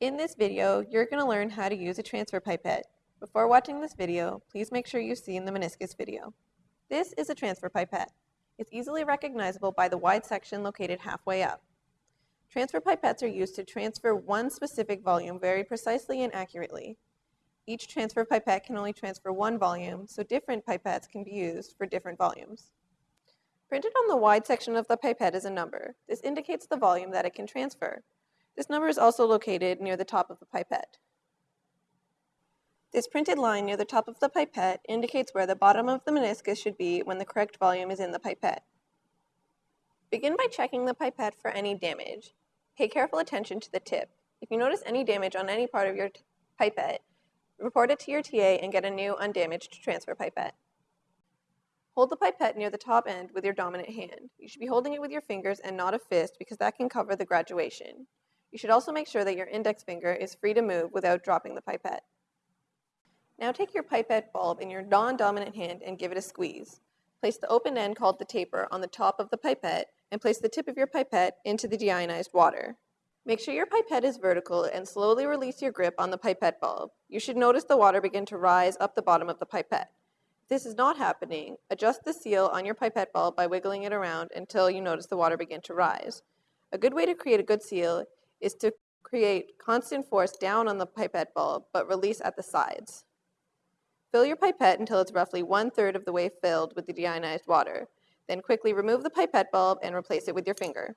In this video, you're going to learn how to use a transfer pipette. Before watching this video, please make sure you've seen the meniscus video. This is a transfer pipette. It's easily recognizable by the wide section located halfway up. Transfer pipettes are used to transfer one specific volume very precisely and accurately. Each transfer pipette can only transfer one volume, so different pipettes can be used for different volumes. Printed on the wide section of the pipette is a number. This indicates the volume that it can transfer. This number is also located near the top of the pipette. This printed line near the top of the pipette indicates where the bottom of the meniscus should be when the correct volume is in the pipette. Begin by checking the pipette for any damage. Pay careful attention to the tip. If you notice any damage on any part of your pipette, report it to your TA and get a new undamaged transfer pipette. Hold the pipette near the top end with your dominant hand. You should be holding it with your fingers and not a fist because that can cover the graduation. You should also make sure that your index finger is free to move without dropping the pipette. Now take your pipette bulb in your non-dominant hand and give it a squeeze. Place the open end called the taper on the top of the pipette and place the tip of your pipette into the deionized water. Make sure your pipette is vertical and slowly release your grip on the pipette bulb. You should notice the water begin to rise up the bottom of the pipette. If this is not happening, adjust the seal on your pipette bulb by wiggling it around until you notice the water begin to rise. A good way to create a good seal is to create constant force down on the pipette bulb, but release at the sides. Fill your pipette until it's roughly one-third of the way filled with the deionized water. Then quickly remove the pipette bulb and replace it with your finger.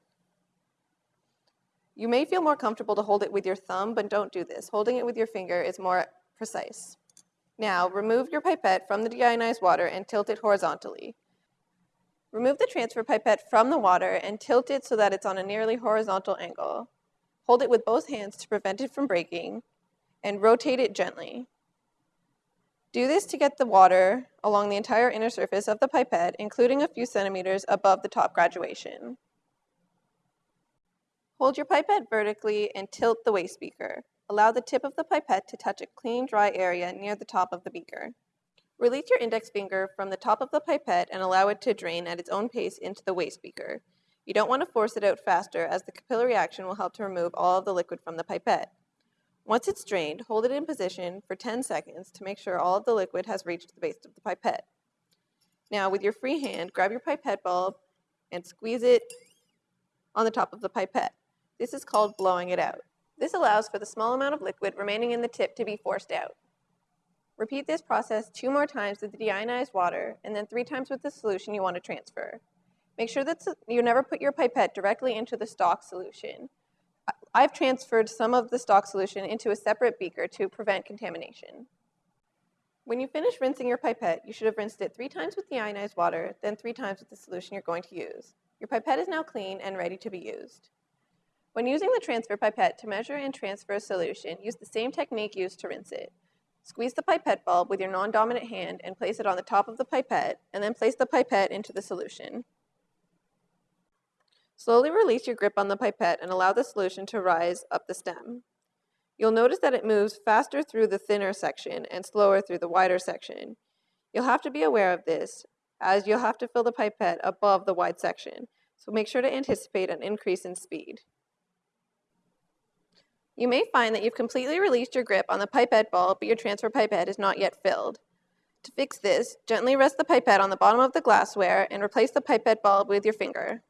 You may feel more comfortable to hold it with your thumb, but don't do this. Holding it with your finger is more precise. Now, remove your pipette from the deionized water and tilt it horizontally. Remove the transfer pipette from the water and tilt it so that it's on a nearly horizontal angle. Hold it with both hands to prevent it from breaking, and rotate it gently. Do this to get the water along the entire inner surface of the pipette, including a few centimeters above the top graduation. Hold your pipette vertically and tilt the waste beaker. Allow the tip of the pipette to touch a clean, dry area near the top of the beaker. Release your index finger from the top of the pipette and allow it to drain at its own pace into the waste beaker. You don't want to force it out faster as the capillary action will help to remove all of the liquid from the pipette. Once it's drained, hold it in position for 10 seconds to make sure all of the liquid has reached the base of the pipette. Now, with your free hand, grab your pipette bulb and squeeze it on the top of the pipette. This is called blowing it out. This allows for the small amount of liquid remaining in the tip to be forced out. Repeat this process two more times with the deionized water and then three times with the solution you want to transfer. Make sure that you never put your pipette directly into the stock solution. I've transferred some of the stock solution into a separate beaker to prevent contamination. When you finish rinsing your pipette, you should have rinsed it three times with deionized water, then three times with the solution you're going to use. Your pipette is now clean and ready to be used. When using the transfer pipette to measure and transfer a solution, use the same technique used to rinse it. Squeeze the pipette bulb with your non-dominant hand and place it on the top of the pipette, and then place the pipette into the solution. Slowly release your grip on the pipette and allow the solution to rise up the stem. You'll notice that it moves faster through the thinner section and slower through the wider section. You'll have to be aware of this, as you'll have to fill the pipette above the wide section, so make sure to anticipate an increase in speed. You may find that you've completely released your grip on the pipette bulb, but your transfer pipette is not yet filled. To fix this, gently rest the pipette on the bottom of the glassware and replace the pipette bulb with your finger.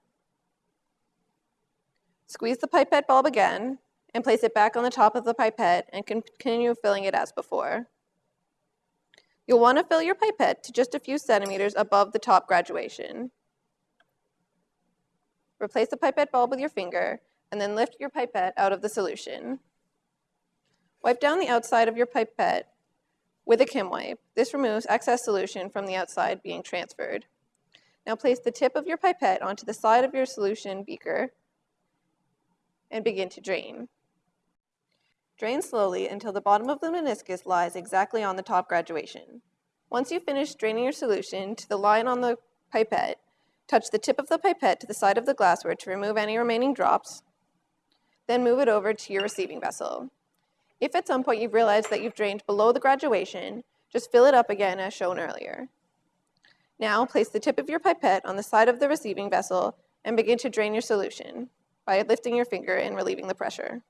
Squeeze the pipette bulb again and place it back on the top of the pipette and continue filling it as before. You'll want to fill your pipette to just a few centimeters above the top graduation. Replace the pipette bulb with your finger and then lift your pipette out of the solution. Wipe down the outside of your pipette with a Kim wipe. This removes excess solution from the outside being transferred. Now place the tip of your pipette onto the side of your solution beaker and begin to drain. Drain slowly until the bottom of the meniscus lies exactly on the top graduation. Once you've finished draining your solution to the line on the pipette, touch the tip of the pipette to the side of the glassware to remove any remaining drops, then move it over to your receiving vessel. If at some point you've realized that you've drained below the graduation, just fill it up again as shown earlier. Now place the tip of your pipette on the side of the receiving vessel and begin to drain your solution by lifting your finger and relieving the pressure.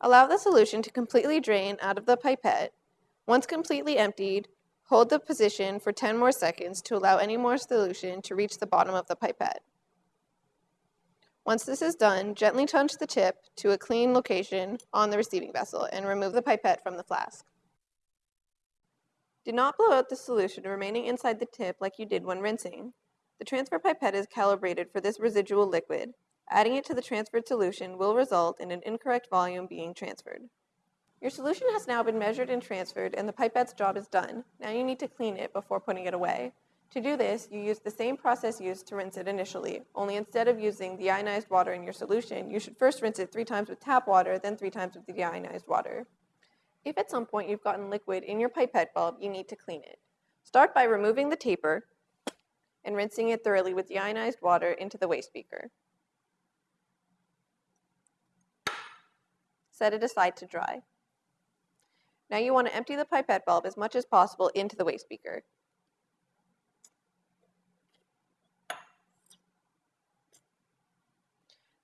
Allow the solution to completely drain out of the pipette. Once completely emptied, hold the position for 10 more seconds to allow any more solution to reach the bottom of the pipette. Once this is done, gently touch the tip to a clean location on the receiving vessel and remove the pipette from the flask. Do not blow out the solution remaining inside the tip like you did when rinsing. The transfer pipette is calibrated for this residual liquid. Adding it to the transferred solution will result in an incorrect volume being transferred. Your solution has now been measured and transferred and the pipette's job is done. Now you need to clean it before putting it away. To do this, you use the same process used to rinse it initially, only instead of using deionized water in your solution, you should first rinse it three times with tap water, then three times with the deionized water. If at some point you've gotten liquid in your pipette bulb, you need to clean it. Start by removing the taper and rinsing it thoroughly with deionized water into the waste beaker. Set it aside to dry. Now you want to empty the pipette bulb as much as possible into the waste beaker.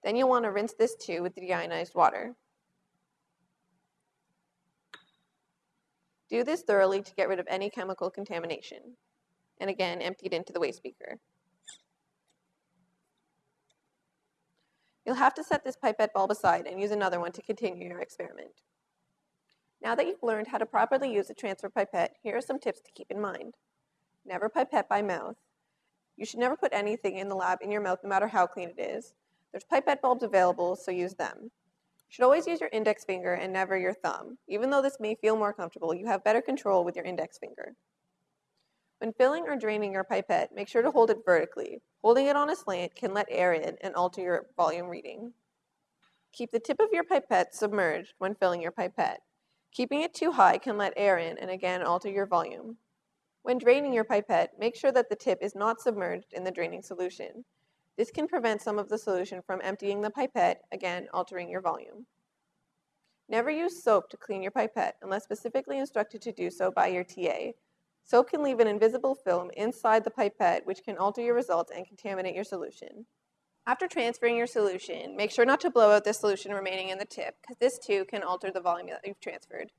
Then you'll want to rinse this too with the deionized water. Do this thoroughly to get rid of any chemical contamination. And again, empty it into the waste beaker. You'll have to set this pipette bulb aside and use another one to continue your experiment. Now that you've learned how to properly use a transfer pipette, here are some tips to keep in mind. Never pipette by mouth. You should never put anything in the lab in your mouth no matter how clean it is. There's pipette bulbs available, so use them. You should always use your index finger and never your thumb. Even though this may feel more comfortable, you have better control with your index finger. When filling or draining your pipette, make sure to hold it vertically. Holding it on a slant can let air in and alter your volume reading. Keep the tip of your pipette submerged when filling your pipette. Keeping it too high can let air in and again alter your volume. When draining your pipette, make sure that the tip is not submerged in the draining solution. This can prevent some of the solution from emptying the pipette, again altering your volume. Never use soap to clean your pipette unless specifically instructed to do so by your TA. Soap can leave an invisible film inside the pipette which can alter your results and contaminate your solution. After transferring your solution, make sure not to blow out the solution remaining in the tip because this too can alter the volume that you've transferred.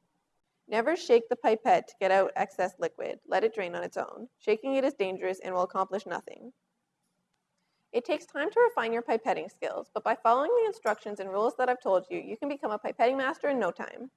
Never shake the pipette to get out excess liquid. Let it drain on its own. Shaking it is dangerous and will accomplish nothing. It takes time to refine your pipetting skills, but by following the instructions and rules that I've told you, you can become a pipetting master in no time.